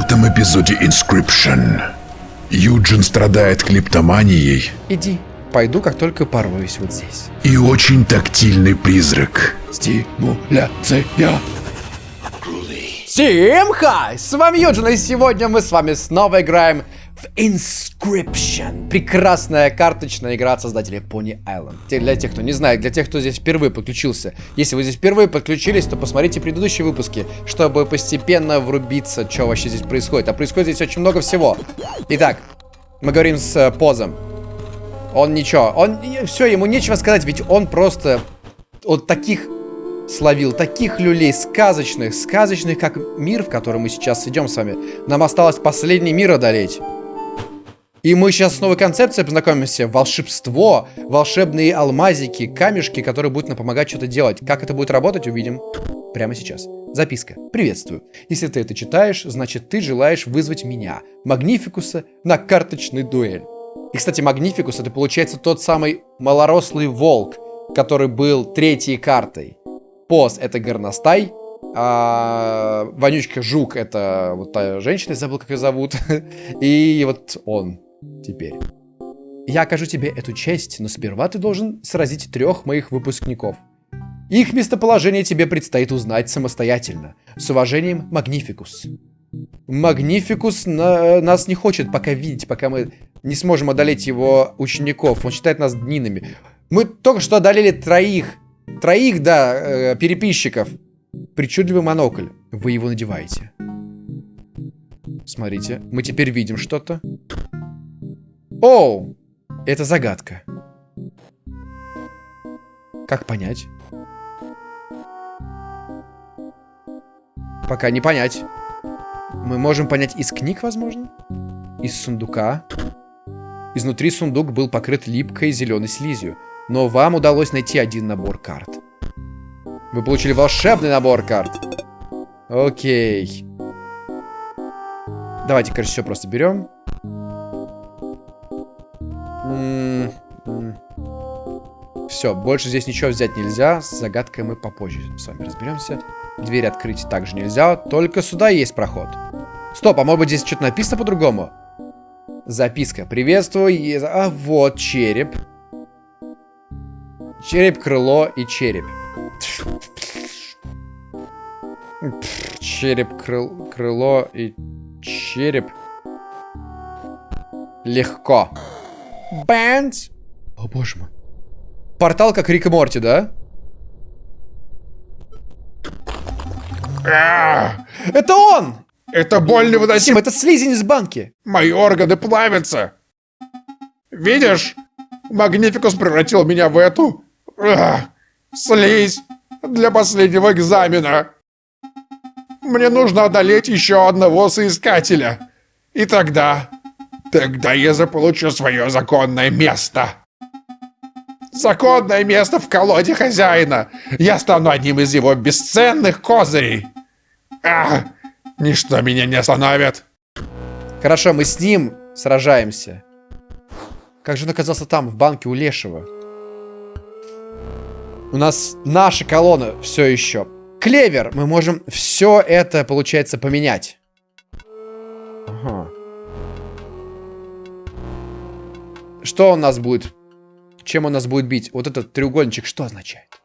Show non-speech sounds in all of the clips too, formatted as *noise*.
этом эпизоде Inscription Юджин страдает клиптоманией Иди, пойду, как только порвусь вот здесь. и очень тактильный призрак. Стимуляция. Всем хай! С вами Юджин, и сегодня мы с вами снова играем Inscription. Прекрасная карточная игра от создателей Pony Island. Для тех, кто не знает, для тех, кто здесь впервые подключился. Если вы здесь впервые подключились, то посмотрите предыдущие выпуски, чтобы постепенно врубиться, что вообще здесь происходит. А происходит здесь очень много всего. Итак, мы говорим с э, Позом. Он ничего, он... Все, ему нечего сказать, ведь он просто... Вот таких словил таких люлей сказочных, сказочных, как мир, в который мы сейчас идем с вами. Нам осталось последний мир одолеть. И мы сейчас с новой концепцией познакомимся. Волшебство, волшебные алмазики, камешки, которые будут нам помогать что-то делать. Как это будет работать, увидим прямо сейчас. Записка. Приветствую. Если ты это читаешь, значит ты желаешь вызвать меня, Магнификуса, на карточный дуэль. И, кстати, Магнификус это получается тот самый малорослый волк, который был третьей картой. Поз это горностай, а вонючка жук это вот та женщина, забыл как ее зовут. *laughs* И вот он теперь. Я окажу тебе эту честь, но сперва ты должен сразить трех моих выпускников. Их местоположение тебе предстоит узнать самостоятельно. С уважением, Магнификус. Магнификус на- нас не хочет пока видеть, пока мы не сможем одолеть его учеников. Он считает нас днинами. Мы только что одолели троих. Троих, да, э, переписчиков. Причудливый монокль. Вы его надеваете. Смотрите, мы теперь видим что-то. Оу! Это загадка. Как понять? Пока не понять. Мы можем понять из книг, возможно? Из сундука. Изнутри сундук был покрыт липкой зеленой слизью. Но вам удалось найти один набор карт. Вы получили волшебный набор карт. Окей. Давайте, короче, все просто берем. Все, больше здесь ничего взять нельзя. С загадкой мы попозже с вами разберемся. Дверь открыть также нельзя. Только сюда есть проход. Стоп, а может быть здесь что-то написано по-другому? Записка. Приветствую. А вот череп. Череп, крыло и череп. Череп, крыл- крыло и череп. Легко. Бэнд. О, боже мой. Портал как Рик и Морти, да? А, Это он! Это боль Тим, невыносима. это слизень из банки. Мои органы плавятся. Видишь? Магнификус превратил меня в эту... а, слизь для последнего экзамена. Мне нужно одолеть еще одного соискателя. И тогда... Тогда я заполучу свое законное место. Законное место в колоде хозяина. Я стану одним из его бесценных козырей. А, ничто меня не остановит. Хорошо, мы с ним сражаемся. Как же он оказался там, в банке у Лешего? У нас наша колонна все еще. Клевер! Мы можем все это, получается, поменять. Ага. Что у нас будет? Чем он нас будет бить? Вот этот треугольничек что означает?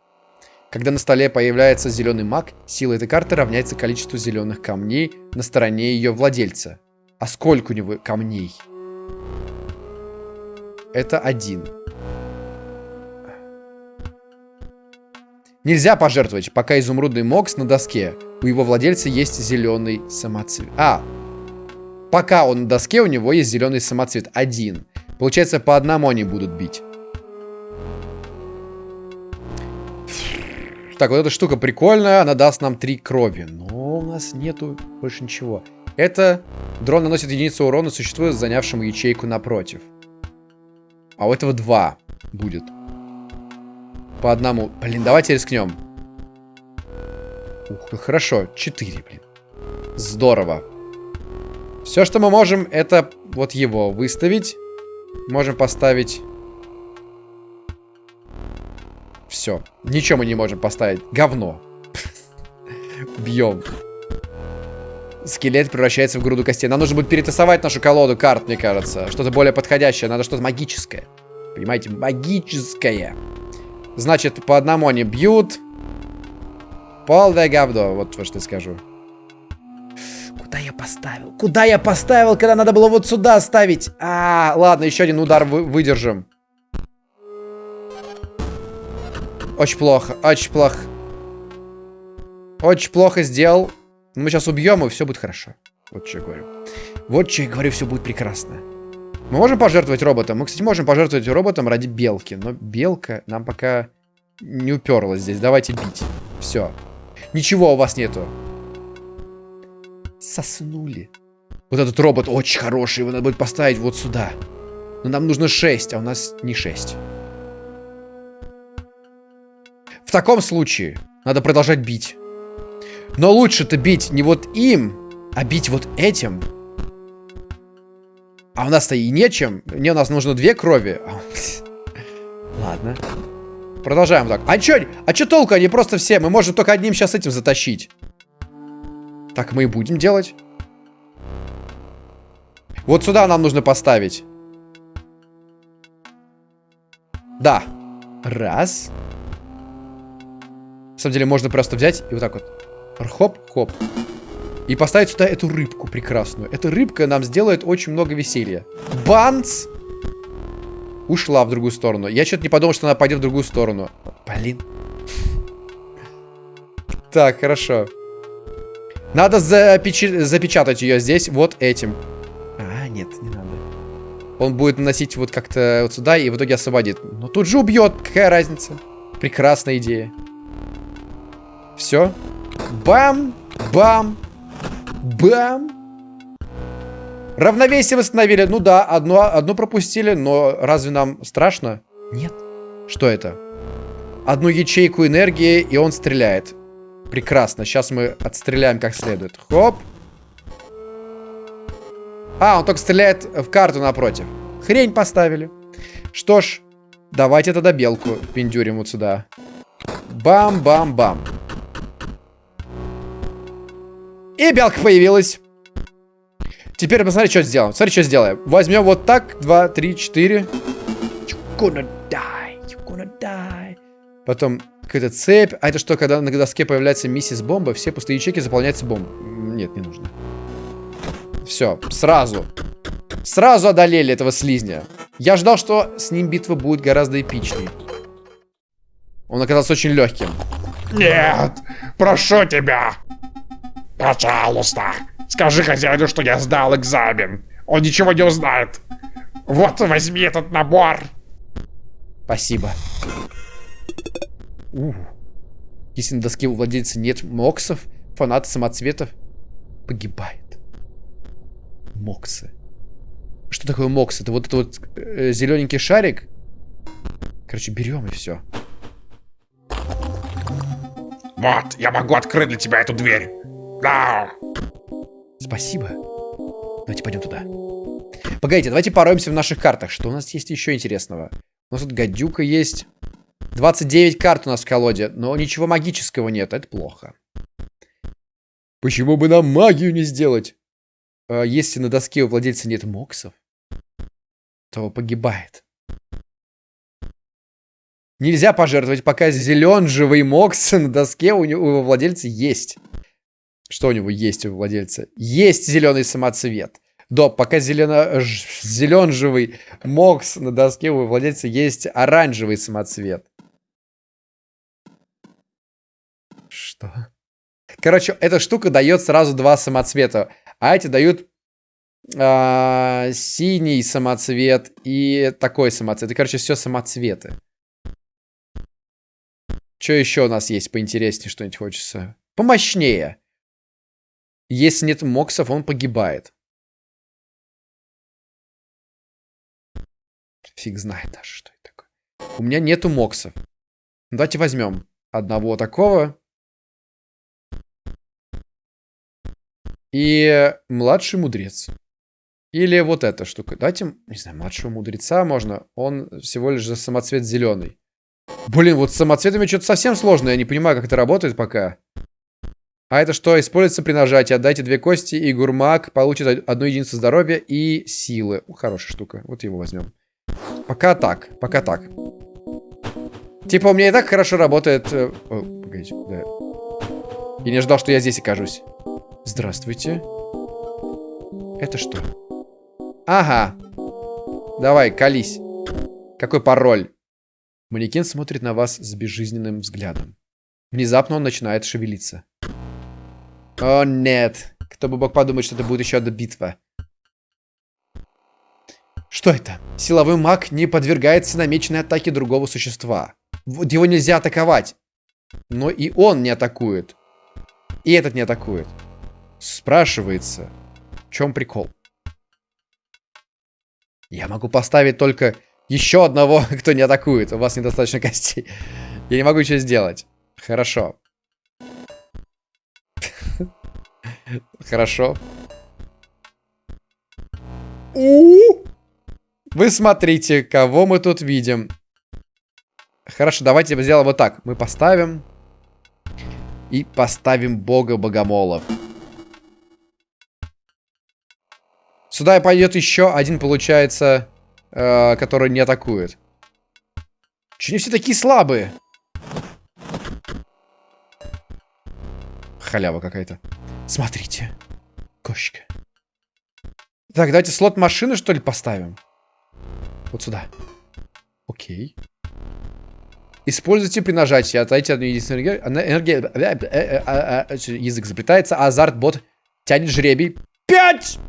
Когда на столе появляется зеленый маг, сила этой карты равняется количеству зеленых камней на стороне ее владельца. А сколько у него камней? Это один. Нельзя пожертвовать, пока изумрудный мокс на доске. У его владельца есть зеленый самоцвет. А, пока он на доске, у него есть зеленый самоцвет. Один. Получается, по одному они будут бить. Так, вот эта штука прикольная, она даст нам три крови. Но у нас нету больше ничего. Это дрон наносит единицу урона существу, занявшему ячейку напротив. А у этого два будет. По одному. Блин, давайте рискнем. Ух, ну хорошо. Четыре, блин. Здорово. Все, что мы можем, это вот его выставить. Можем поставить... Все. Ничего мы не можем поставить. Говно. Бьем. скелет превращается в груду костей. Нам нужно будет перетасовать нашу колоду карт, мне кажется. Что-то более подходящее. Надо что-то магическое. Понимаете, магическое. Значит, по одному они бьют. Полное говно, вот что скажу. Куда я поставил? Куда я поставил, когда надо было вот сюда ставить? А, ладно, еще один удар вы выдержим. Очень плохо, очень плохо. Очень плохо сделал. Мы сейчас убьем, и все будет хорошо. Вот что я говорю. Вот что я говорю, все будет прекрасно. Мы можем пожертвовать роботом? Мы, кстати, можем пожертвовать роботом ради белки. Но белка нам пока не уперлась здесь. Давайте бить. Все. Ничего у вас нету. Соснули. Вот этот робот очень хороший. Его надо будет поставить вот сюда. Но нам нужно 6, а у нас не 6. Таком случае надо продолжать бить. Но лучше-то бить не вот им, а бить вот этим. А у нас-то и нечем. Мне у нас нужно две крови. *laughs* Ладно. Продолжаем так. А чё, а чё толку? Они просто все. Мы можем только одним сейчас этим затащить. Так мы и будем делать. Вот сюда нам нужно поставить. Да. Раз. На самом деле можно просто взять и вот так вот. Хоп-хоп. И поставить сюда эту рыбку прекрасную. Эта рыбка нам сделает очень много веселья. Банс! Ушла в другую сторону. Я что-то не подумал, что она пойдет в другую сторону. Блин. Так, хорошо. Надо запеч... запечатать ее здесь вот этим. А, нет, не надо. Он будет наносить вот как-то вот сюда и в итоге освободит. Но тут же убьет. Какая разница? Прекрасная идея. Все. Бам! Бам! Бам! Равновесие восстановили. Ну да, одно, одно пропустили, но разве нам страшно? Нет. Что это? Одну ячейку энергии, и он стреляет. Прекрасно. Сейчас мы отстреляем как следует. Хоп. А, он только стреляет в карту напротив. Хрень поставили. Что ж, давайте тогда белку пиндюрим вот сюда. Бам-бам-бам. И белка появилась. Теперь посмотри, что сделаем. Смотри, что сделаем. Возьмем вот так. Два, три, четыре. You're gonna die. You're gonna die. Потом какая-то цепь. А это что, когда на доске появляется миссис бомба, все пустые ячейки заполняются бомбой? Нет, не нужно. Все, сразу. Сразу одолели этого слизня. Я ждал, что с ним битва будет гораздо эпичнее. Он оказался очень легким. Нет, прошу тебя. Пожалуйста, скажи хозяину, что я сдал экзамен. Он ничего не узнает. Вот, возьми этот набор. Спасибо. У. Если на доске у владельца нет моксов, фанаты самоцветов погибает. Моксы. Что такое мокс? Это вот этот вот э, зелененький шарик? Короче, берем и все. Вот, я могу открыть для тебя эту дверь. Спасибо. Давайте пойдем туда. Погодите, давайте пороемся в наших картах. Что у нас есть еще интересного? У нас тут гадюка есть. 29 карт у нас в колоде, но ничего магического нет. Это плохо. Почему бы нам магию не сделать? А, если на доске у владельца нет моксов, то погибает. Нельзя пожертвовать, пока зелен живый мокс на доске у, него, у его владельца есть. Что у него есть у владельца? Есть зеленый самоцвет. Да, пока зелено... зелен живый мокс на доске у владельца есть оранжевый самоцвет. Что? Короче, эта штука дает сразу два самоцвета. А эти дают э, синий самоцвет и такой самоцвет. И, короче, все самоцветы. Что еще у нас есть поинтереснее, что-нибудь хочется? Помощнее. Если нет моксов, он погибает. Фиг знает даже, что это такое. У меня нету моксов. Давайте возьмем одного такого. И младший мудрец. Или вот эта штука. Давайте, не знаю, младшего мудреца можно. Он всего лишь за самоцвет зеленый. Блин, вот с самоцветами что-то совсем сложно. Я не понимаю, как это работает пока. А это что? Используется при нажатии. Отдайте две кости, и гурмак получит одну единицу здоровья и силы. Ну, хорошая штука. Вот его возьмем. Пока так. Пока так. Типа, у меня и так хорошо работает... э, О, погодите, да. Я не ждал, что я здесь окажусь. Здравствуйте. Это что? Ага. Давай, колись. Какой пароль? Манекен смотрит на вас с безжизненным взглядом. Внезапно он начинает шевелиться. О, нет. Кто бы мог подумать, что это будет еще одна битва. Что это? Силовой маг не подвергается намеченной атаке другого существа. Вот его нельзя атаковать. Но и он не атакует. И этот не атакует. Спрашивается, в чем прикол? Я могу поставить только еще одного, *laughs* кто не атакует. У вас недостаточно костей. Я не могу ничего сделать. Хорошо. Хорошо. У! Вы смотрите, кого мы тут видим. Хорошо, давайте сделаем вот так. Мы поставим... И поставим бога богомолов. Сюда пойдет еще один, получается, э, который не атакует. Че они все такие слабые? Халява какая-то. Смотрите. Кошечка. Так, давайте слот машины, что ли, поставим? Вот сюда. Окей. Используйте при нажатии. Отдайте одну единственную энергию. Энергия... Язык заплетается. Азарт бот тянет жребий. Пять!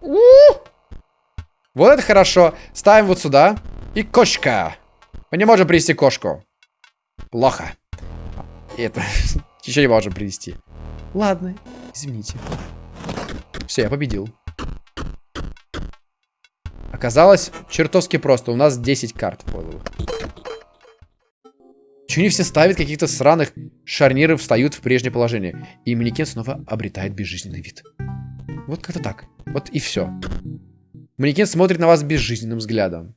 Вот это хорошо. Ставим вот сюда. И кошка. Мы не можем привести кошку. Плохо. Это... *laughs* Еще не можем привести. Ладно, извините. Все, я победил. Оказалось, чертовски просто. У нас 10 карт подало. Чего не все ставят каких-то сраных шарниров встают в прежнее положение. И манекен снова обретает безжизненный вид. Вот как-то так. Вот и все. Манекен смотрит на вас безжизненным взглядом.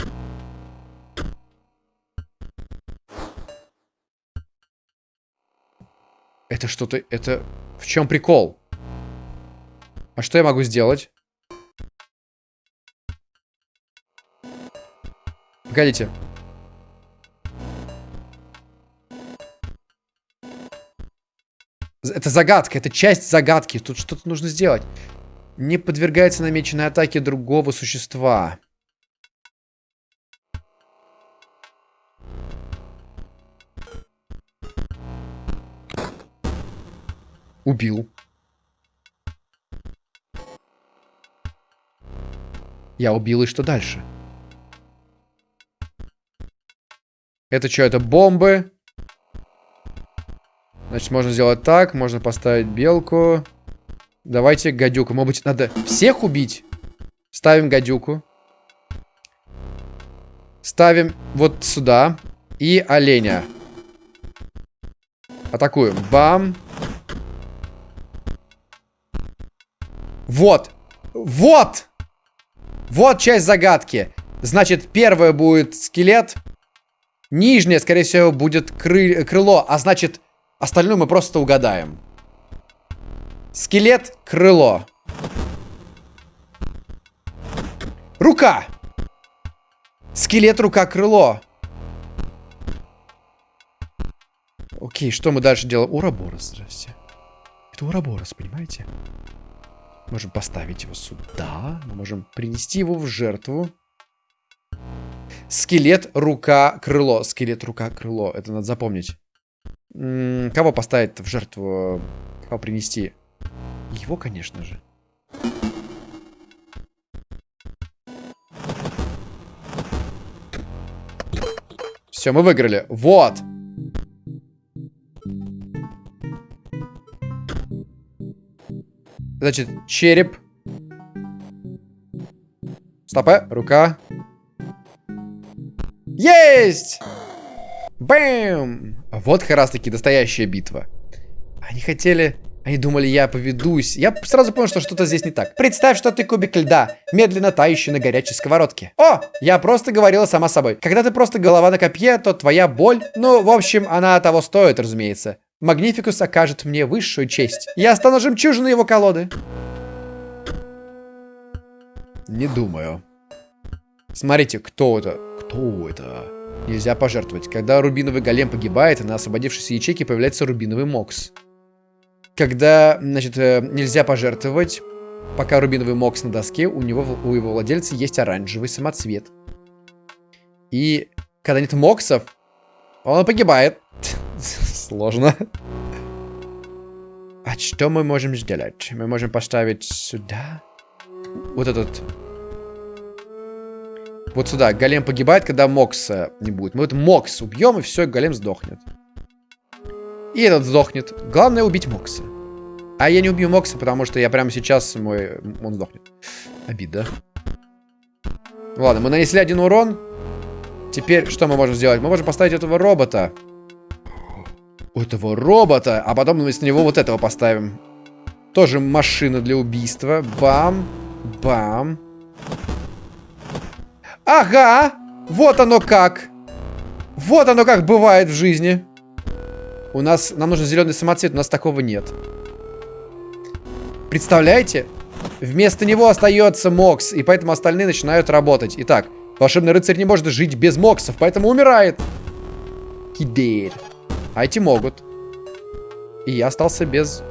Это что-то... Это... В чем прикол? А что я могу сделать? Погодите. Это загадка, это часть загадки. Тут что-то нужно сделать. Не подвергается намеченной атаке другого существа. Убил. Я убил, и что дальше? Это что, это бомбы? Значит, можно сделать так. Можно поставить белку. Давайте гадюку. Может быть, надо всех убить? Ставим гадюку. Ставим вот сюда. И оленя. Атакуем. Бам. Вот. Вот. Вот часть загадки. Значит, первое будет скелет. Нижнее, скорее всего, будет кры крыло. А значит, остальное мы просто угадаем. Скелет, крыло. Рука. Скелет, рука, крыло. Окей, что мы дальше делаем? Ураборос, здрасте. Это Ураборос, понимаете? Можем поставить его сюда. Можем принести его в жертву. Скелет, рука, крыло. Скелет, рука, крыло. Это надо запомнить. Кого поставить в жертву? Кого принести? Его, конечно же. Все, мы выиграли. Вот. Значит, череп. Стопе, рука. Есть! Бэм! Вот как раз таки настоящая битва. Они хотели... Они думали, я поведусь. Я сразу понял, что что-то здесь не так. Представь, что ты кубик льда, медленно тающий на горячей сковородке. О, я просто говорила сама собой. Когда ты просто голова на копье, то твоя боль... Ну, в общем, она того стоит, разумеется. Магнификус окажет мне высшую честь. Я стану жемчужиной его колоды. Не думаю. Смотрите, кто это? Кто это? Нельзя пожертвовать. Когда рубиновый голем погибает, на освободившейся ячейке появляется рубиновый мокс. Когда, значит, э, нельзя пожертвовать, пока рубиновый мокс на доске, у него, у его владельца есть оранжевый самоцвет. И когда нет моксов, он погибает. Сложно. *laughs* А что мы можем сделать? Мы можем поставить сюда. Вот этот. Вот сюда. Голем погибает, когда Мокса не будет. Мы вот Мокс убьем, и все, голем сдохнет. И этот сдохнет. Главное убить Мокса. А я не убью Мокса, потому что я прямо сейчас мой... Он сдохнет. Обида. Ладно, мы нанесли один урон. Теперь что мы можем сделать? Мы можем поставить этого робота. Этого робота. А потом мы с него вот этого поставим. Тоже машина для убийства. Бам. Бам. Ага. Вот оно как. Вот оно как бывает в жизни. У нас... Нам нужен зеленый самоцвет. У нас такого нет. Представляете? Вместо него остается Мокс. И поэтому остальные начинают работать. Итак. Волшебный рыцарь не может жить без моксов, поэтому умирает. He. А эти могут. И я остался без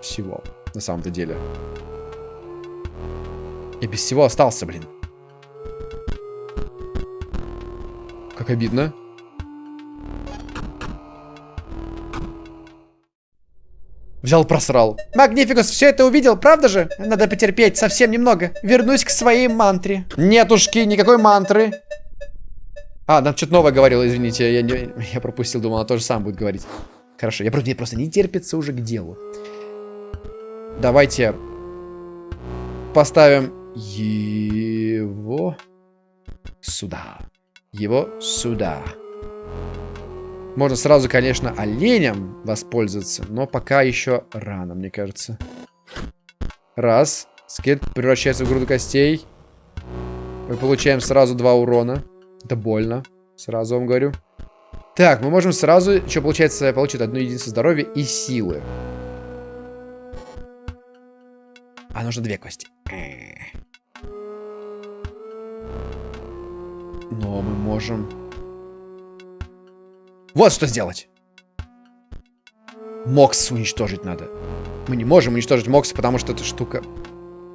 всего, на самом-то деле. Я без всего остался, блин. Как обидно. Взял, просрал. Магнификус все это увидел, правда же? Надо потерпеть совсем немного. Вернусь к своей мантре. Нетушки, никакой мантры. А, нам что-то новое говорил, извините. Я, не, я пропустил, думал, она тоже сам будет говорить. Хорошо, я просто, мне просто не терпится уже к делу. Давайте поставим его сюда. Его сюда. Можно сразу, конечно, оленем воспользоваться, но пока еще рано, мне кажется. Раз. Скелет превращается в груду костей. Мы получаем сразу два урона. Это больно. Сразу вам говорю. Так, мы можем сразу, что получается, получить одну единицу здоровья и силы. А нужно две кости. Но мы можем... Вот что сделать. Мокс уничтожить надо. Мы не можем уничтожить Мокс, потому что эта штука...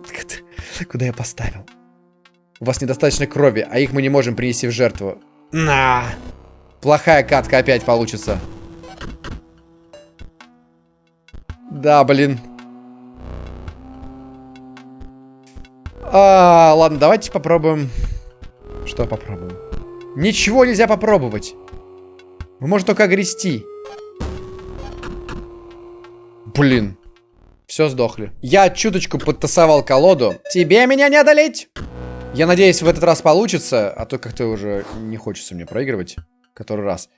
*laughs* Куда я поставил? У вас недостаточно крови, а их мы не можем принести в жертву. На! Плохая катка опять получится. Да, блин. А, ладно, давайте попробуем. Что попробуем? Ничего нельзя попробовать. Мы можем только огрести. Блин. Все сдохли. Я чуточку подтасовал колоду. Тебе меня не одолеть! Я надеюсь, в этот раз получится, а то как-то уже не хочется мне проигрывать. Который раз.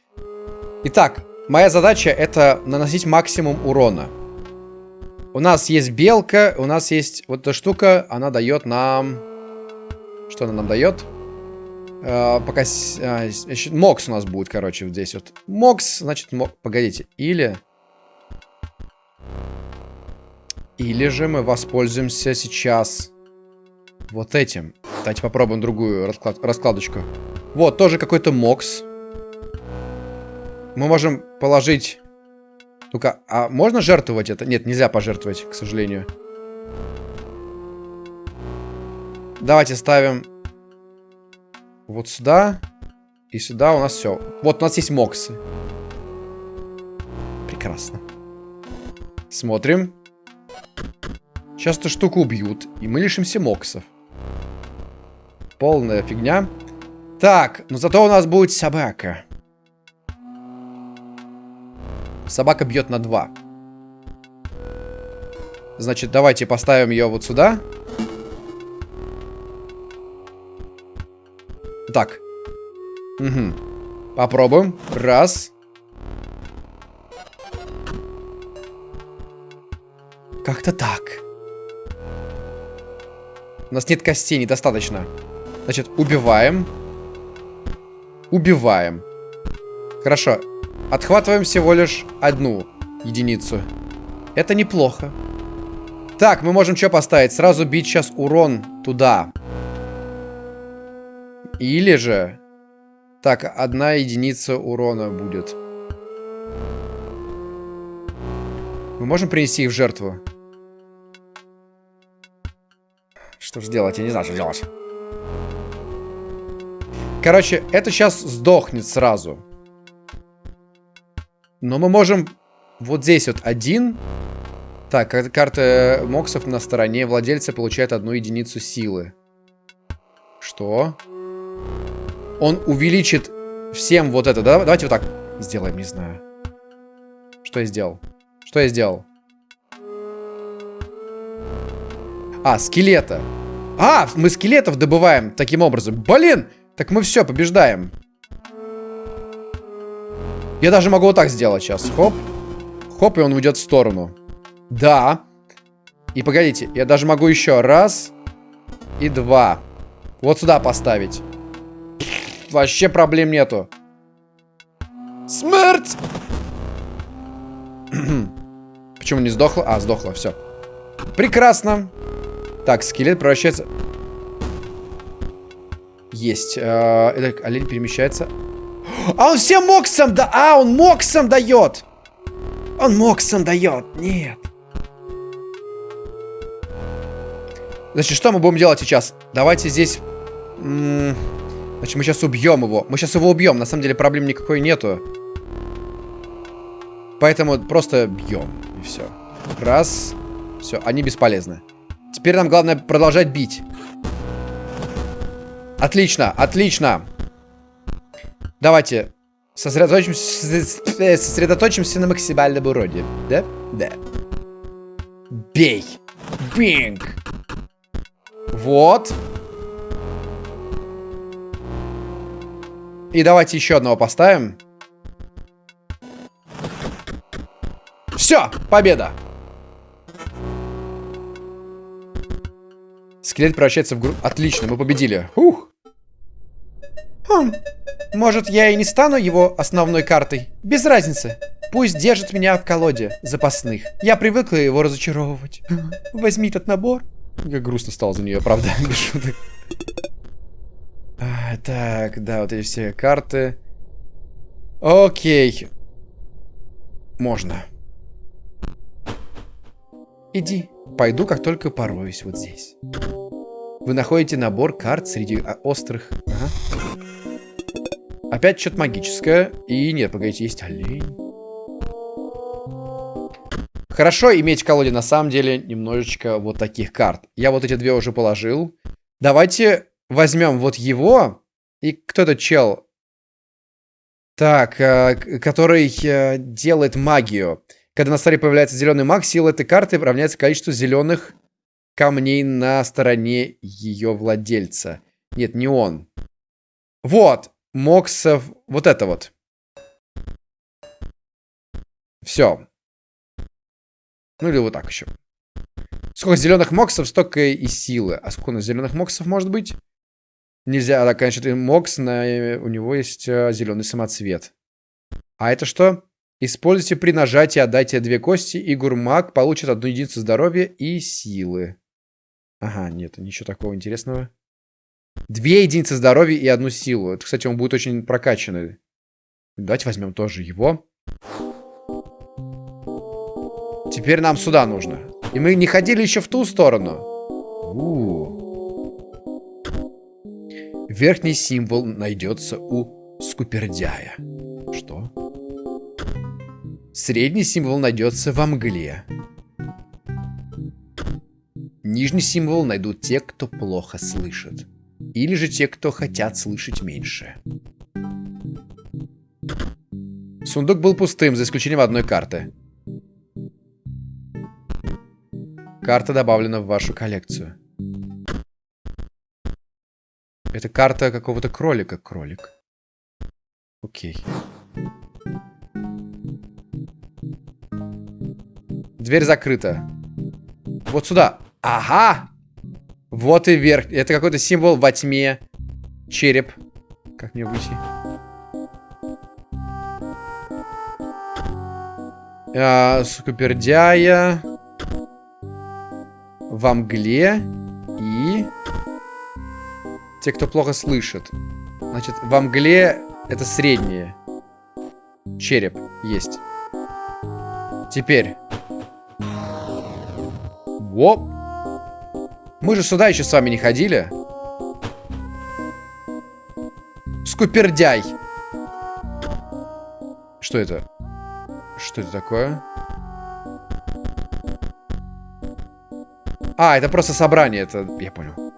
Итак, моя задача это наносить максимум урона. У нас есть белка, у нас есть вот эта штука, она дает нам... Что она нам дает? Uh, пока... Uh, Мокс у нас будет, короче, вот здесь вот. Мокс, значит, мок... Погодите. Или... Или же мы воспользуемся сейчас вот этим. Давайте попробуем другую расклад... раскладочку. Вот, тоже какой-то Мокс. Мы можем положить... Только, а можно жертвовать это? Нет, нельзя пожертвовать, к сожалению. Давайте ставим вот сюда. И сюда у нас все. Вот у нас есть моксы. Прекрасно. Смотрим. Сейчас эту штуку убьют. И мы лишимся моксов. Полная фигня. Так, но зато у нас будет собака. Собака бьет на 2. Значит, давайте поставим ее вот сюда. Так. Угу. Попробуем. Раз. Как-то так. У нас нет костей, недостаточно. Значит, убиваем. Убиваем. Хорошо. Отхватываем всего лишь одну единицу. Это неплохо. Так, мы можем что поставить? Сразу бить сейчас урон туда. Или же... Так, одна единица урона будет. Мы можем принести их в жертву? Что же делать? Я не знаю, что делать. Короче, это сейчас сдохнет сразу. Но мы можем вот здесь вот один. Так, карта моксов на стороне владельца получает одну единицу силы. Что? Он увеличит всем вот это. Да? Давайте вот так сделаем, не знаю. Что я сделал? Что я сделал? А, скелета. А, мы скелетов добываем таким образом. Блин! Так мы все, побеждаем. Я даже могу вот так сделать сейчас. Хоп. Хоп, и он уйдет в сторону. Да. И погодите, я даже могу еще раз и два. Вот сюда поставить. Вообще проблем нету. Смерть! *clears throat* Почему не сдохла? А, сдохла, все. Прекрасно. Так, скелет превращается... Есть. Э, это олень перемещается. А он всем моксом да... А, он моксом дает! Он моксом дает. Нет. Значит, что мы будем делать сейчас? Давайте здесь... Значит, мы сейчас убьем его. Мы сейчас его убьем. На самом деле проблем никакой нету. Поэтому просто бьем. И все. Раз. Все, они бесполезны. Теперь нам главное продолжать бить. Отлично, отлично. Давайте сосредоточимся, сосредоточимся на максимальном уроне. Да? Да. Бей. Бинг. Вот. И давайте еще одного поставим. Все, победа. Скелет превращается в гру... Отлично, мы победили. Ух. Хм, может, я и не стану его основной картой? Без разницы. Пусть держит меня в колоде запасных. Я привыкла его разочаровывать. Возьми этот набор. Как грустно стало за нее, правда, *laughs* без шуток. А, так, да, вот эти все карты. Окей. Можно. Иди. Пойду, как только пороюсь вот здесь. Вы находите набор карт среди а, острых... Ага. Опять что-то магическое. И нет, погодите, есть олень. Хорошо иметь в колоде, на самом деле, немножечко вот таких карт. Я вот эти две уже положил. Давайте возьмем вот его. И кто этот чел? Так, э, который э, делает магию. Когда на столе появляется зеленый маг, сила этой карты равняется количеству зеленых камней на стороне ее владельца. Нет, не он. Вот, Моксов, вот это вот. Все. Ну или вот так еще. Сколько зеленых моксов, столько и силы. А сколько у нас зеленых моксов может быть? Нельзя, да, конечно, мокс, на, у него есть а, зеленый самоцвет. А это что? Используйте при нажатии, отдайте две кости, и гурмаг получит одну единицу здоровья и силы. Ага, нет, ничего такого интересного. Две единицы здоровья и одну силу. Это, кстати, он будет очень прокачанный. Давайте возьмем тоже его. Теперь нам сюда нужно. И мы не ходили еще в ту сторону. У -у -у. Верхний символ найдется у скупердяя. Что? Средний символ найдется во мгле. Нижний символ найдут те, кто плохо слышит. Или же те, кто хотят слышать меньше. Сундук был пустым, за исключением одной карты. Карта добавлена в вашу коллекцию. Это карта какого-то кролика. Кролик. Окей. Дверь закрыта. Вот сюда. Ага! Вот и вверх. Это какой-то символ во тьме. Череп. Как мне выйти? А, скупердяя. Во мгле. И... Те, кто плохо слышит. Значит, во мгле это среднее. Череп есть. Теперь. Воп. Мы же сюда еще с вами не ходили. Скупердяй. Что это? Что это такое? А, это просто собрание, это... Я понял.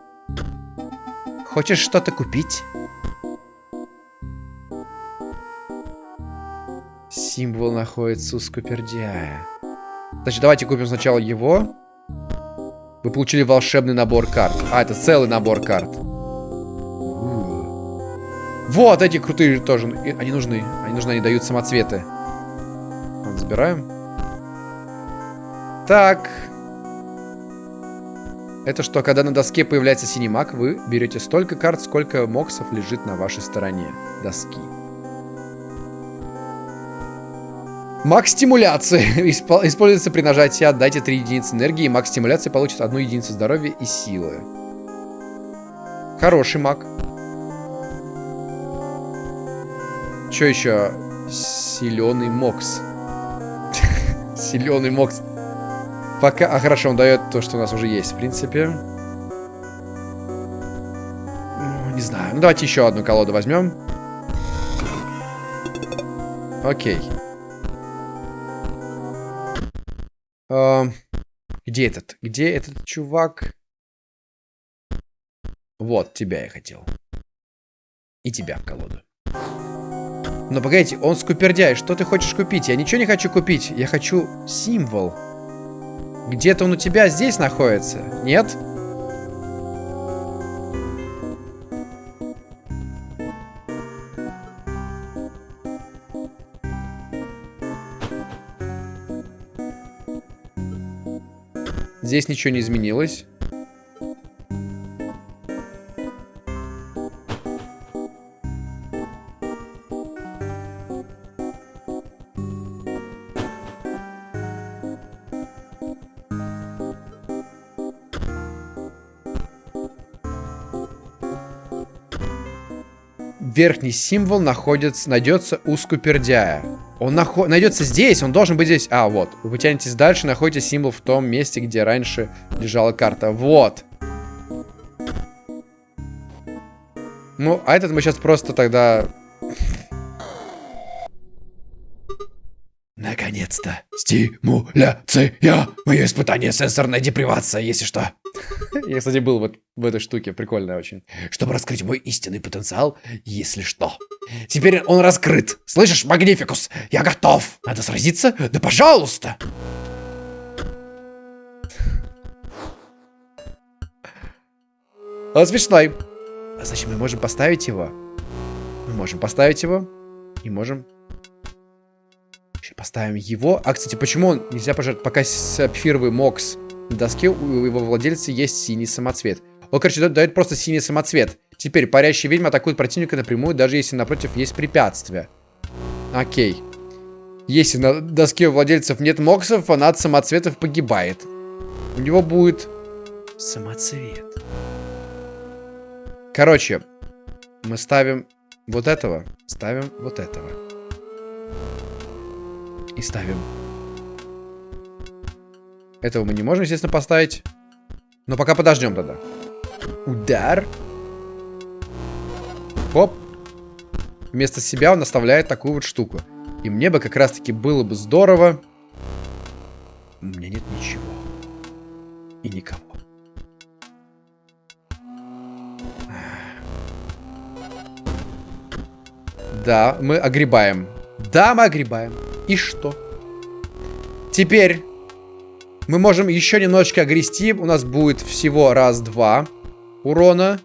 Хочешь что-то купить? Символ находится у Скупердяя. Значит, давайте купим сначала его. Вы получили волшебный набор карт. А, это целый набор карт. Вот эти крутые тоже. Они нужны. Они нужны, они дают самоцветы. Вот, забираем. Так. Это что, когда на доске появляется синий маг, вы берете столько карт, сколько моксов лежит на вашей стороне доски. Маг стимуляции. *laughs* Используется при нажатии «Отдайте 3 единицы энергии», маг стимуляции получит одну единицу здоровья и силы. Хороший маг. Что еще? Силеный мокс. *laughs* Силеный мокс. Пока... А, хорошо, он дает то, что у нас уже есть, в принципе. Ну, не знаю. Ну, давайте еще одну колоду возьмем. Окей. Uh, где этот? Где этот чувак? Вот, тебя я хотел. И тебя в колоду. Но погодите, он скупердяй. Что ты хочешь купить? Я ничего не хочу купить. Я хочу символ. Где-то он у тебя здесь находится? Нет? Здесь ничего не изменилось. Верхний символ находится, найдется у скупердяя. Он нахо найдется здесь, он должен быть здесь. А, вот. Вы тянетесь дальше, находите символ в том месте, где раньше лежала карта. Вот. Ну, а этот мы сейчас просто тогда... Наконец-то. Стимуляция. Мое испытание сенсорная депривация, если что. Я, кстати, был вот в этой штуке. Прикольная очень. Чтобы раскрыть мой истинный потенциал, если что. Теперь он раскрыт. Слышишь, Магнификус? Я готов. Надо сразиться? Да пожалуйста. Он смешной. А значит, мы можем поставить его. Мы можем поставить его. И можем... Поставим его. А, кстати, почему он нельзя пожертвовать? Пока сапфировый мокс на доске у его владельца есть синий самоцвет. Он, короче, дает просто синий самоцвет. Теперь парящая ведьма атакует противника напрямую, даже если напротив есть препятствие. Окей. Если на доске у владельцев нет моксов, фанат самоцветов погибает. У него будет самоцвет. Короче, мы ставим вот этого, ставим вот этого. И ставим этого мы не можем, естественно, поставить. Но пока подождем тогда. Удар. Хоп. Вместо себя он оставляет такую вот штуку. И мне бы как раз-таки было бы здорово. У меня нет ничего. И никого. Да, мы огребаем. Да, мы огребаем. И что? Теперь мы можем еще немножечко огрести. У нас будет всего раз-два урона.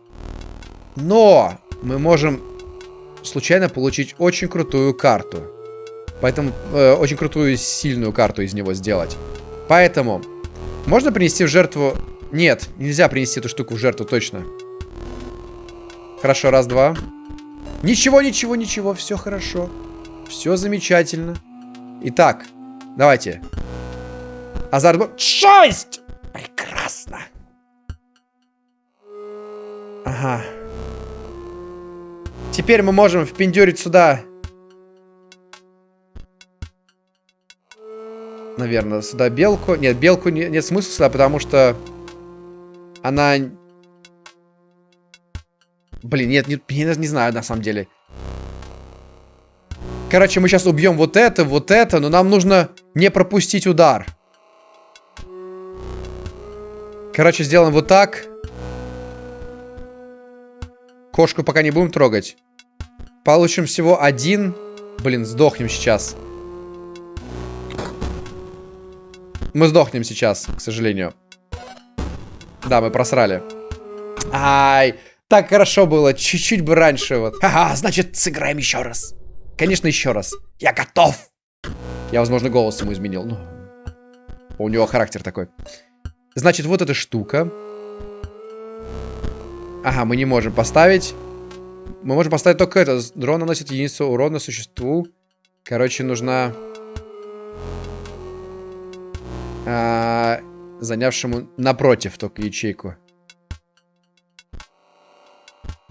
Но мы можем случайно получить очень крутую карту. Поэтому э, очень крутую сильную карту из него сделать. Поэтому можно принести в жертву... Нет, нельзя принести эту штуку в жертву, точно. Хорошо, раз-два. Ничего, ничего, ничего, все хорошо. Все замечательно. Итак, Давайте. Азарт... Шесть! Прекрасно. Ага. Теперь мы можем впендюрить сюда. Наверное, сюда белку. Нет, белку не, нет смысла сюда, потому что она... Блин, нет, не, не, не знаю на самом деле. Короче, мы сейчас убьем вот это, вот это, но нам нужно не пропустить удар. Короче, сделаем вот так. Кошку пока не будем трогать. Получим всего один. Блин, сдохнем сейчас. Мы сдохнем сейчас, к сожалению. Да, мы просрали. Ай, так хорошо было. Чуть-чуть бы раньше вот. Ага, значит, сыграем еще раз. Конечно, еще раз. Я готов. Я, возможно, голос ему изменил. Ну, у него характер такой. Значит, вот эта штука. Ага, мы не можем поставить. Мы можем поставить только это. Дрон наносит единицу урона существу. Короче, нужна... А, занявшему напротив только ячейку.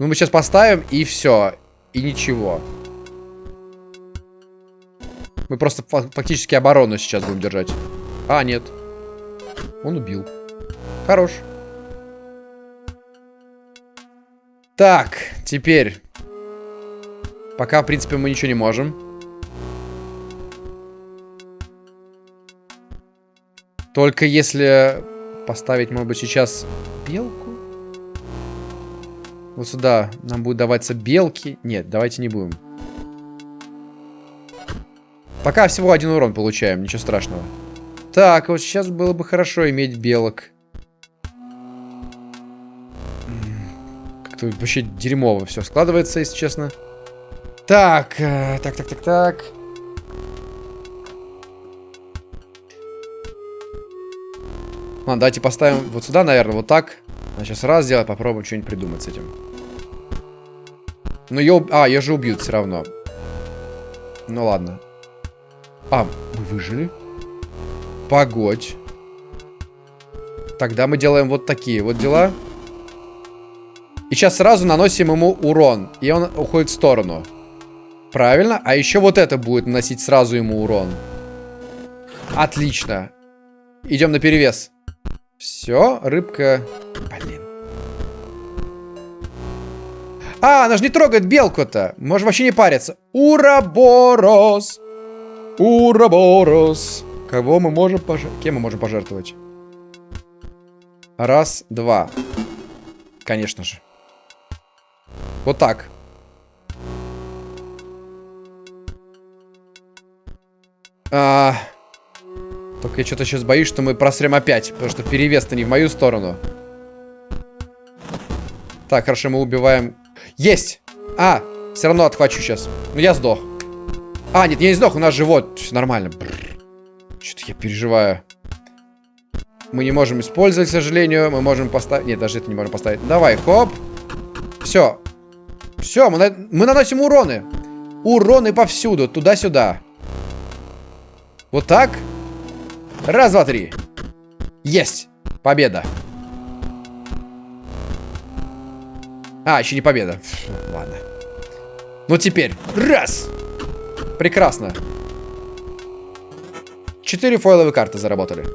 Ну, мы сейчас поставим, и все. И ничего. Мы просто фактически оборону сейчас будем держать. А, нет. Он убил. Хорош. Так, теперь. Пока, в принципе, мы ничего не можем. Только если поставить, может быть, сейчас белку. Вот сюда нам будет даваться белки. Нет, давайте не будем. Пока всего один урон получаем, ничего страшного. Так, вот сейчас было бы хорошо иметь белок. Как-то вообще дерьмово все складывается, если честно. Так, э, так, так, так, так. Ладно, давайте поставим вот сюда, наверное, вот так. А сейчас раз сделать, попробуем что-нибудь придумать с этим. Ну, ее... А, ее же убьют все равно. Ну, ладно. А, мы выжили? Погодь. Тогда мы делаем вот такие вот дела. И сейчас сразу наносим ему урон. И он уходит в сторону. Правильно? А еще вот это будет наносить сразу ему урон. Отлично. Идем на перевес. Все, рыбка... Блин. А, она же не трогает белку-то. Может вообще не париться. Ураборос. Ураборос. Кого мы можем пожертвовать? Кем мы можем пожертвовать? Раз, два. Конечно же. Вот так. А... Только я что-то сейчас боюсь, что мы просрем опять. Потому что перевес-то не в мою сторону. Так, хорошо, мы убиваем... Есть! А, все равно отхвачу сейчас. Ну, я сдох. А, нет, я не сдох, у нас живот. Нормально. Что-то я переживаю. Мы не можем использовать, к сожалению. Мы можем поставить... Нет, даже это не можем поставить. Давай, хоп. Все. Все, мы, на... мы наносим уроны. Уроны повсюду, туда-сюда. Вот так. Раз, два, три. Есть. Победа. А, еще не победа. Ладно. Ну теперь. Раз. Прекрасно. Четыре фойловые карты заработали.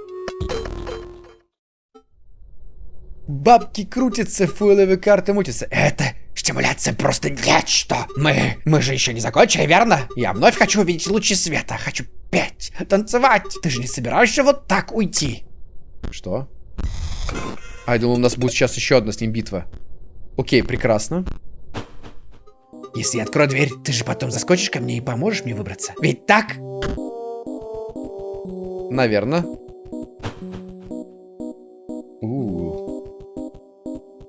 Бабки крутятся, фойловые карты мутятся. Это стимуляция просто нечто. Мы, мы же еще не закончили, верно? Я вновь хочу увидеть лучи света. Хочу петь, танцевать. Ты же не собираешься вот так уйти? Что? А, я думал, у нас будет сейчас еще одна с ним битва. Окей, прекрасно. Если я открою дверь, ты же потом заскочишь ко мне и поможешь мне выбраться. Ведь так? Наверное. У -у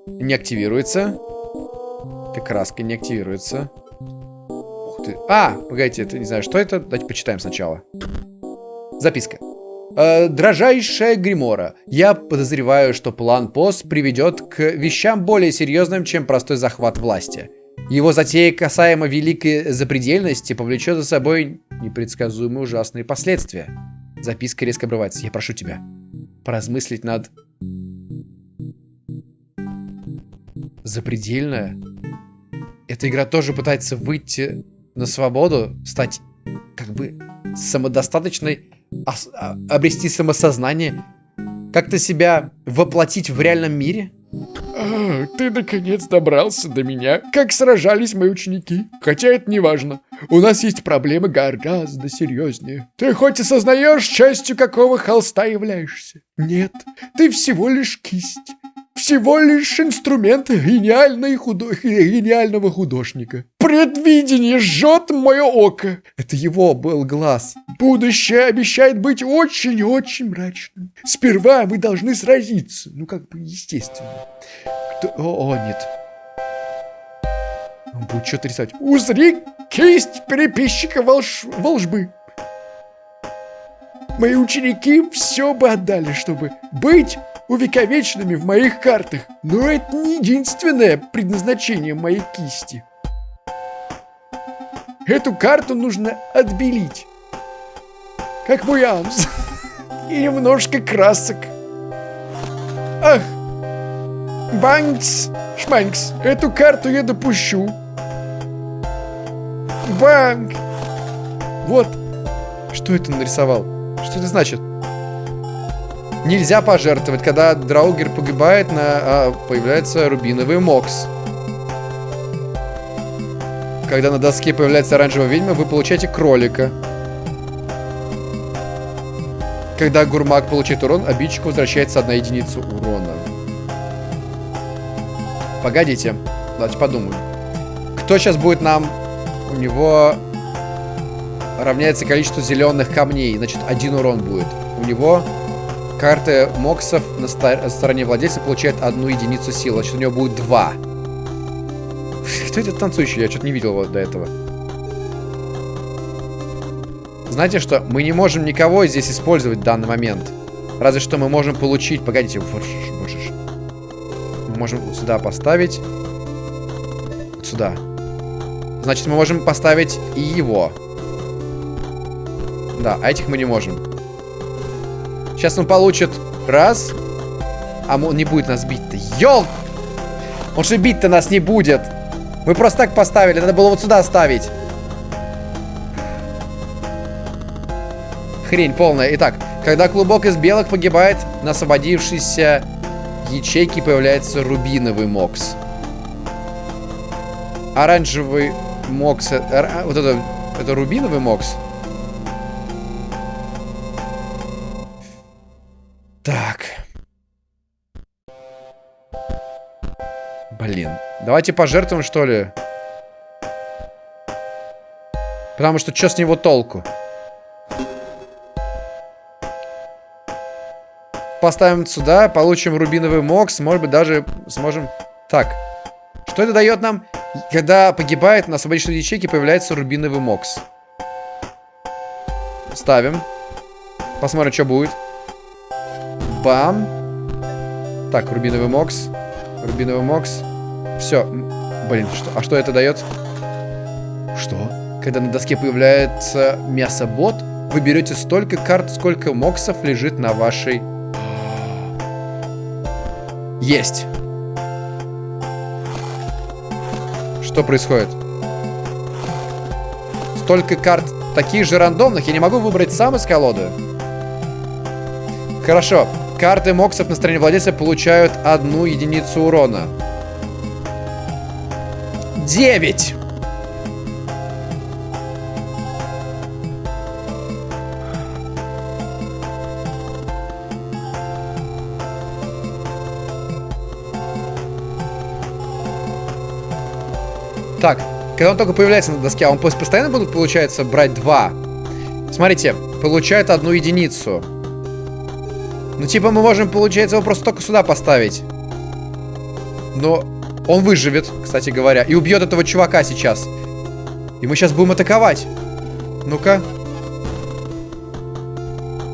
-у. Не активируется. Краска не активируется. Ух ты. А, погодите, это не знаю, что это. Давайте почитаем сначала. Записка. Э, Дрожайшая Гримора, я подозреваю, что план ПОС приведет к вещам более серьезным, чем простой захват власти. Его затея касаемо великой запредельности повлечет за собой непредсказуемые ужасные последствия. Записка резко обрывается. Я прошу тебя поразмыслить над... Запредельное. Эта игра тоже пытается выйти на свободу, стать как бы самодостаточной, ос- а- обрести самосознание, как-то себя воплотить в реальном мире. Ты наконец добрался до меня. Как сражались мои ученики. Хотя это не важно. У нас есть проблемы гораздо серьезнее. Ты хоть и сознаешь, частью какого холста являешься? Нет, ты всего лишь кисть. Всего лишь инструмент гениальной худо... гениального художника. Предвидение жжет мое око. Это его был глаз. Будущее обещает быть очень-очень мрачным. Сперва мы должны сразиться. Ну, как бы, естественно. О, о, нет. Он будет что-то рисовать. Узри кисть переписчика волш... волжбы. Мои ученики все бы отдали, чтобы быть увековеченными в моих картах. Но это не единственное предназначение моей кисти. Эту карту нужно отбелить. Как мой амс. *laughs* И немножко красок. Ах, Банкс, Шманкс, эту карту я допущу. Банк. Вот. Что это нарисовал? Что это значит? Нельзя пожертвовать. Когда Драугер погибает, на, а, появляется рубиновый мокс. Когда на доске появляется оранжевая ведьма, вы получаете кролика. Когда гурмак получает урон, обидчику возвращается одна единица урона. Погодите. Давайте подумаем. Кто сейчас будет нам... У него равняется количество зеленых камней. Значит, один урон будет. У него карты моксов на ста- стороне владельца получает одну единицу силы. Значит, у него будет два. Кто это танцующий? Я что-то не видел его до этого. Знаете что? Мы не можем никого здесь использовать в данный момент. Разве что мы можем получить... Погодите, вот ж, сюда поставить. Сюда. Значит, мы можем поставить и его. Да, а этих мы не можем. Сейчас он получит раз. А он не будет нас бить-то. Ёл! Он же бить-то нас не будет. Мы просто так поставили. Надо было вот сюда ставить. Хрень полная. Итак, когда клубок из белых погибает, на освободившейся ячейке появляется рубиновый мокс. Оранжевый мокс... э, Вот это... Это рубиновый мокс? Так. Блин. Давайте пожертвуем, что ли? Потому что что с него толку? Поставим сюда, получим рубиновый мокс, может быть даже сможем... Так, что это дает нам? Когда погибает на освободительной ячейке, появляется рубиновый мокс. Ставим. Посмотрим, что будет. Бам. Так, рубиновый мокс. Рубиновый мокс. Все. Блин, что? А что это дает? Что? Когда на доске появляется мясобот, вы берете столько карт, сколько моксов лежит на вашей... Есть. Что происходит? Столько карт таких же рандомных. Я не могу выбрать сам из колоды. Хорошо. Карты моксов на стороне владельца получают одну единицу урона. Девять. Так, когда он только появляется на доске, а он пос- постоянно будут, получается, брать два. Смотрите, получает одну единицу. Ну, типа, мы можем, получается, его просто только сюда поставить. Но он выживет, кстати говоря, и убьет этого чувака сейчас. И мы сейчас будем атаковать. Ну-ка.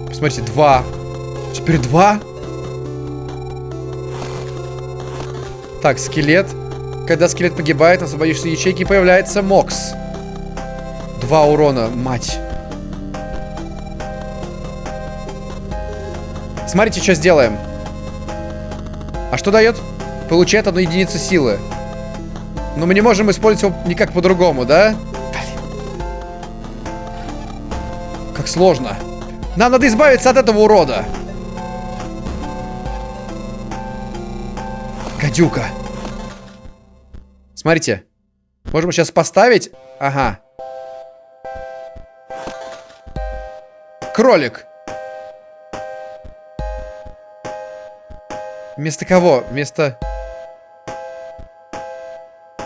Посмотрите, два. Теперь два. Так, скелет. Когда скелет погибает, на освободившейся ячейке появляется Мокс. Два урона, мать. Смотрите, что сделаем. А что дает? Получает одну единицу силы. Но мы не можем использовать его никак по-другому, да? Как сложно. Нам надо избавиться от этого урода. Гадюка. Смотрите. Можем сейчас поставить. Ага. Кролик. Вместо кого? Вместо...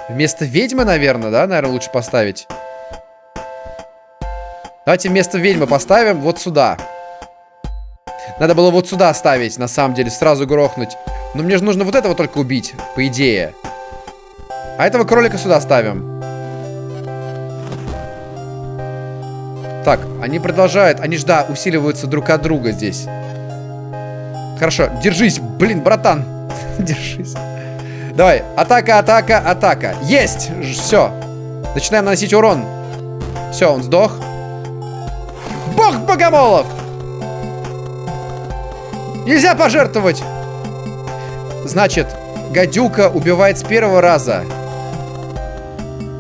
Вместо ведьмы, наверное, да? Наверное, лучше поставить. Давайте вместо ведьмы поставим вот сюда. Надо было вот сюда ставить, на самом деле, сразу грохнуть. Но мне же нужно вот этого только убить, по идее. А этого кролика сюда ставим. Так, они продолжают, они ж, да, усиливаются друг от друга здесь. Хорошо, держись, блин, братан. *laughs* держись. Давай, атака, атака, атака. Есть! Все. Начинаем наносить урон. Все, он сдох. Бог богомолов! Нельзя пожертвовать! Значит, гадюка убивает с первого раза.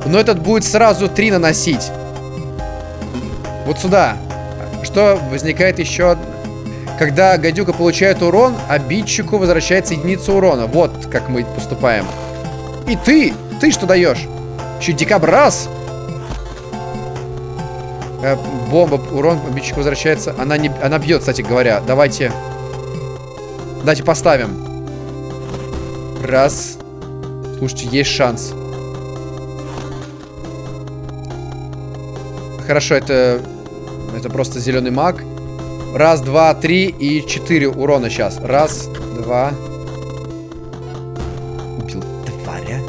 Но этот будет сразу три наносить. Вот сюда. Что возникает еще... Когда гадюка получает урон, обидчику возвращается единица урона. Вот как мы поступаем. И ты! Ты что даешь? Еще дикобраз! Э, бомба, урон обидчику возвращается. Она, не, она бьет, кстати говоря. Давайте... Давайте поставим. Раз. Слушайте, есть шанс. Хорошо, это... Это просто зеленый маг. Раз, два, три и четыре урона сейчас. Раз, два. Убил тваря.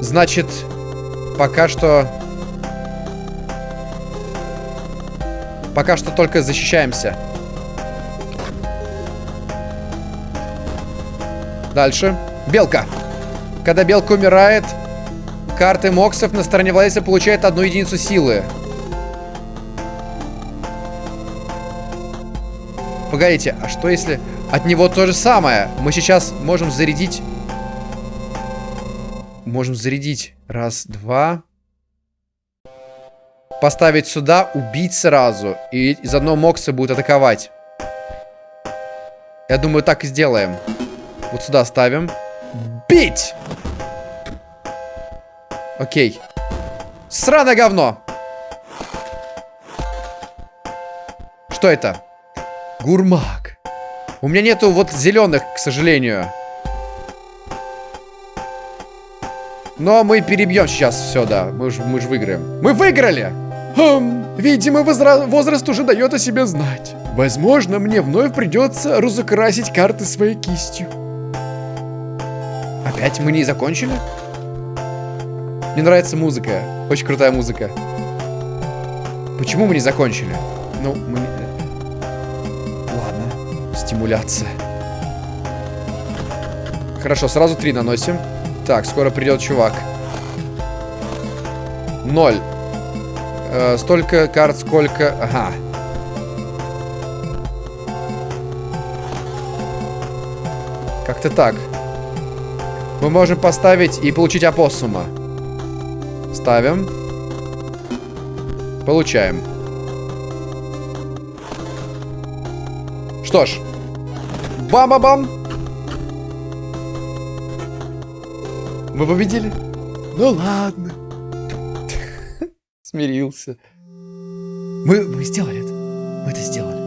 Значит, пока что... Пока что только защищаемся. Дальше. Белка. Когда белка умирает, карты моксов на стороне владельца получает одну единицу силы. Погодите, а что если от него то же самое? Мы сейчас можем зарядить... Можем зарядить. Раз, два. Поставить сюда, убить сразу. И из одного мокса будет атаковать. Я думаю, так и сделаем. Вот сюда ставим. Бить! Окей. Сраное говно! Что это? Гурмак. У меня нету вот зеленых, к сожалению. Но мы перебьем сейчас все, да. Мы же мы ж выиграем. Мы выиграли! Хм, видимо, возра возраст уже дает о себе знать. Возможно, мне вновь придется разукрасить карты своей кистью. Опять мы не закончили? Мне нравится музыка. Очень крутая музыка. Почему мы не закончили? Ну, мы... Ладно. Стимуляция. Хорошо, сразу три наносим. Так, скоро придет чувак. Ноль. Э, столько карт, сколько... Ага. Как-то так. Мы можем поставить и получить опоссума. Ставим. Получаем. Что ж. Бам-бам-бам. Мы победили. Ну ладно. *laughs* Смирился. Мы, мы сделали это. Мы это сделали.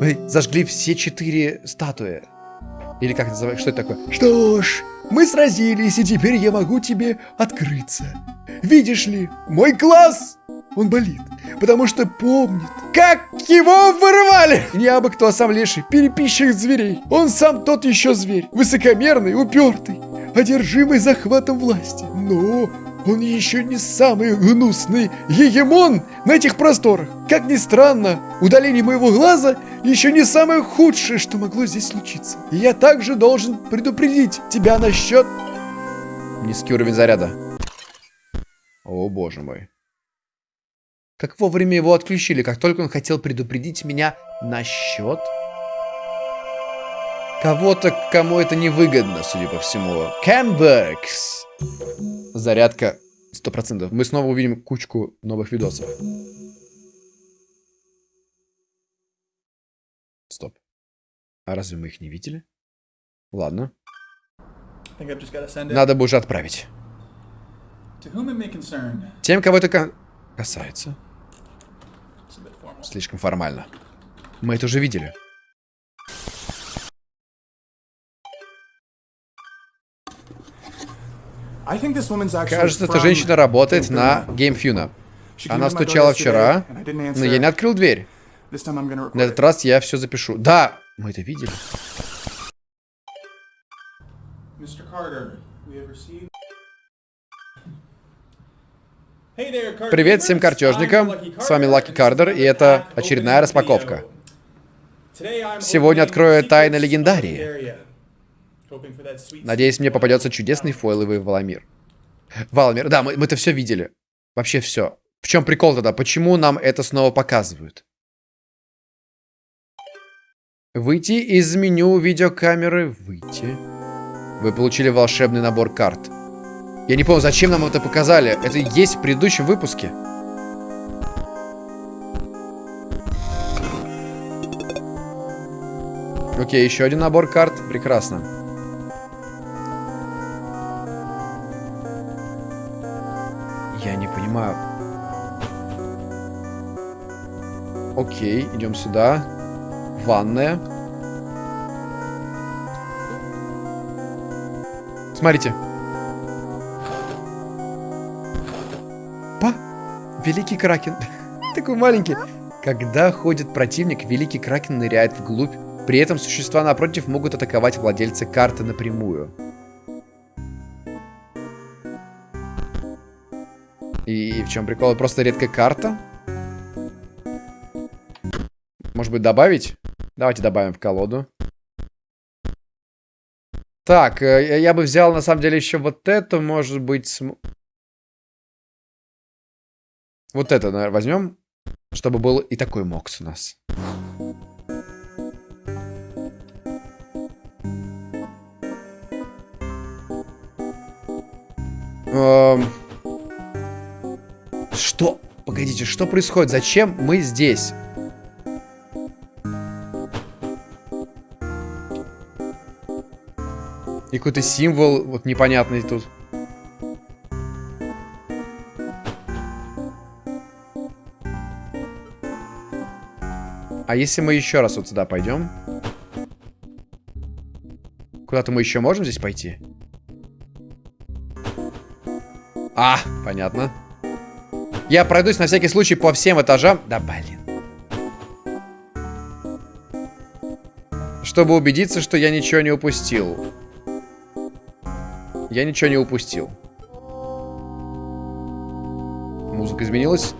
Мы зажгли все четыре статуи. Или как называется? Что это такое? Что ж, мы сразились, и теперь я могу тебе открыться. Видишь ли, мой глаз, он болит, потому что помнит, Как его вырвали! не абы кто, а сам леший, переписчик зверей. Он сам тот еще зверь, высокомерный, упертый, одержимый захватом власти. Но он еще не самый гнусный егемон на этих просторах. Как ни странно, удаление моего глаза еще не самое худшее, что могло здесь случиться. И я также должен предупредить тебя насчет... Низкий уровень заряда. О, боже мой. Как вовремя его отключили, как только он хотел предупредить меня насчет... Кого-то, кому это невыгодно, судя по всему. Cambergs. Зарядка 100%. Мы снова увидим кучку новых видосов. Стоп. А разве мы их не видели? Ладно. Надо бы уже отправить. Тем, кого это ка- касается. Слишком формально. Мы это уже видели. Кажется, эта женщина работает на Funa. GameFuna. Она стучала вчера, но я не открыл дверь. На этот раз я все запишу. Да, мы это видели. Привет всем картежникам. С вами Лаки Кардер, и это очередная распаковка. Сегодня открою тайны Легендарии. Надеюсь, мне попадется чудесный фойловый Валамир. Валамир, да, мы, мы это все видели. Вообще все. В чем прикол тогда? Почему нам это снова показывают? Выйти из меню видеокамеры. Выйти. Вы получили волшебный набор карт. Я не помню, зачем нам это показали. Это есть в предыдущем выпуске. Окей, еще один набор карт. Прекрасно. Понимаю. Окей, идем сюда. Ванная. Смотрите. Па! Великий Кракен. *laughs* Такой маленький. Когда ходит противник, Великий Кракен ныряет вглубь. При этом существа напротив могут атаковать владельца карты напрямую. И в чем прикол? Просто редкая карта? Может быть, добавить? Давайте добавим в колоду. Так, э, я- бы взял, на самом деле, еще вот эту, может быть... см- Вот это, наверное, возьмем, чтобы был и такой мокс у нас. Эм, Что? Погодите, что происходит? Зачем мы здесь? И какой-то символ вот непонятный тут. А если мы еще раз вот сюда пойдем? Куда-то мы еще можем здесь пойти? А, понятно. Я пройдусь на всякий случай по всем этажам. Да блин. Чтобы убедиться, что я ничего не упустил. Я ничего не упустил. Музыка изменилась.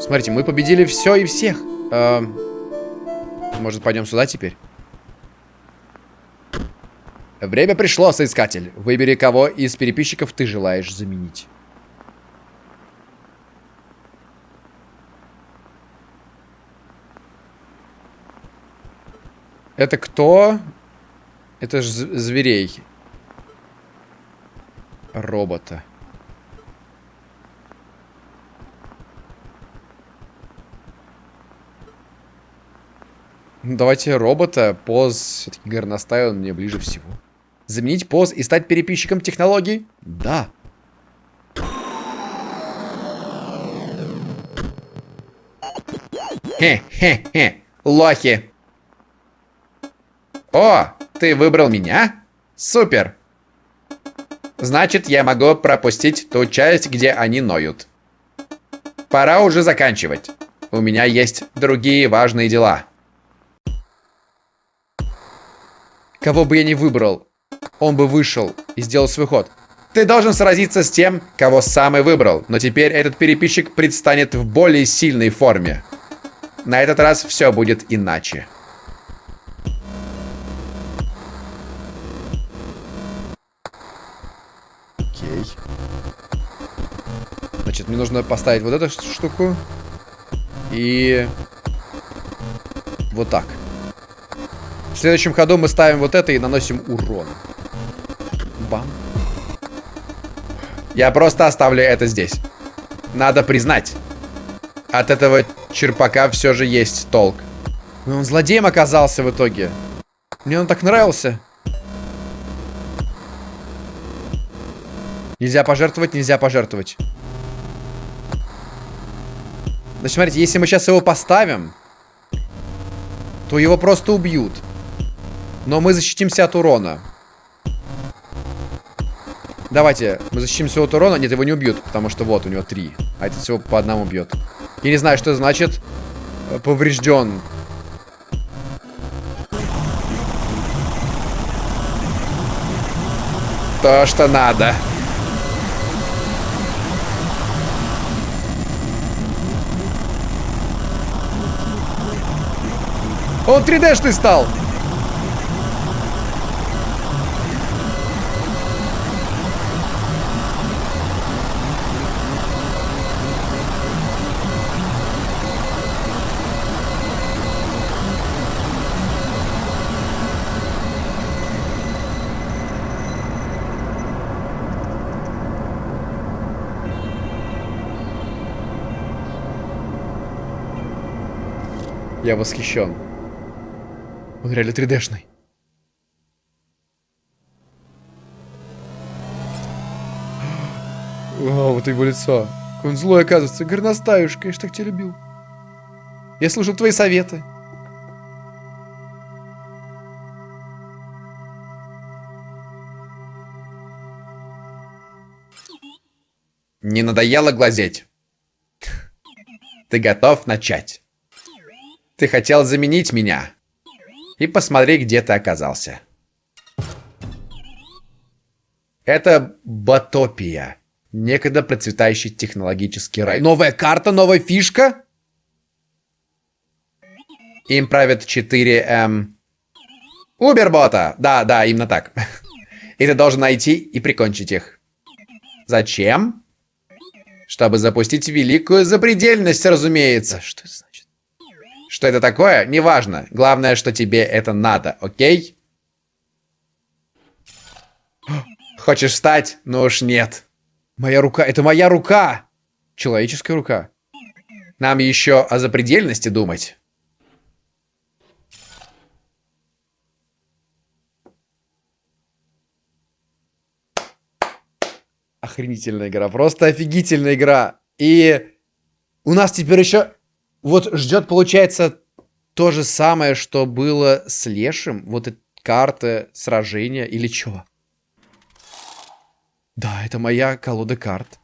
Смотрите, мы победили все и всех. Эм, может, пойдем сюда теперь? Время пришло, соискатель. Выбери, кого из переписчиков ты желаешь заменить. Это кто? Это ж зверей. Робота. Ну, давайте робота. Поз все-таки горностай, он мне ближе всего. Заменить поз и стать переписчиком технологий? Да. Хе-хе-хе. Лохи. О, ты выбрал меня? Супер. Значит, я могу пропустить ту часть, где они ноют. Пора уже заканчивать. У меня есть другие важные дела. Кого бы я ни выбрал, он бы вышел и сделал свой ход. Ты должен сразиться с тем, кого сам и выбрал, но теперь этот переписчик предстанет в более сильной форме. На этот раз все будет иначе. Мне нужно поставить вот эту штуку. И... Вот так. В следующем ходу мы ставим вот это и наносим урон. Бам. Я просто оставлю это здесь. Надо признать. От этого черпака все же есть толк. Но он злодеем оказался в итоге. Мне он так нравился. Нельзя пожертвовать, нельзя пожертвовать. Значит, смотрите, если мы сейчас его поставим, то его просто убьют. Но мы защитимся от урона. Давайте, мы защитимся от урона. Нет, его не убьют, потому что вот, у него три. А этот всего по одному бьет. Я не знаю, что это значит. Э, Поврежден. То, что надо. Он 3D-шный стал. Я восхищен. Он реально 3D-шный. Вау, вот его лицо. Какой он злой, оказывается. Горностаюш, конечно, так тебя любил. Я слушал твои советы. Не надоело глазеть? Ты готов начать? Ты хотел заменить меня? И посмотри, где ты оказался. Это Батопия. Некогда процветающий технологический рай. Новая карта, новая фишка? Им правят 4 эм... Убербота! Да, да, именно так. И ты должен найти и прикончить их. Зачем? Чтобы запустить великую запредельность, разумеется. Что это значит? Что это такое? Неважно. Главное, что тебе это надо, окей? *gasps* Хочешь встать? Ну уж нет. Моя рука. Это моя рука. Человеческая рука. Нам еще о запредельности думать. Охренительная игра. Просто офигительная игра. И у нас теперь еще вот ждет, получается, то же самое, что было с Лешим. Вот эта карта сражения или чего? Да, это моя колода карт.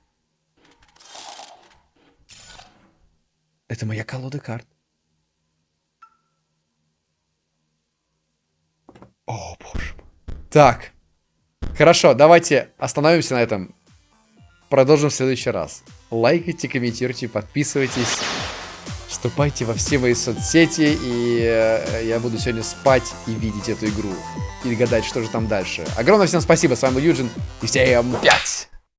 Это моя колода карт. О, боже мой. Так. Хорошо, давайте остановимся на этом. Продолжим в следующий раз. Лайкайте, комментируйте, подписывайтесь. Вступайте во все мои соцсети, и э, я буду сегодня спать и видеть эту игру. И гадать, что же там дальше. Огромное всем спасибо, с вами был Юджин, и всем пять!